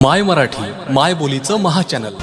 माय मराठी माय बोलीचं महाचॅनल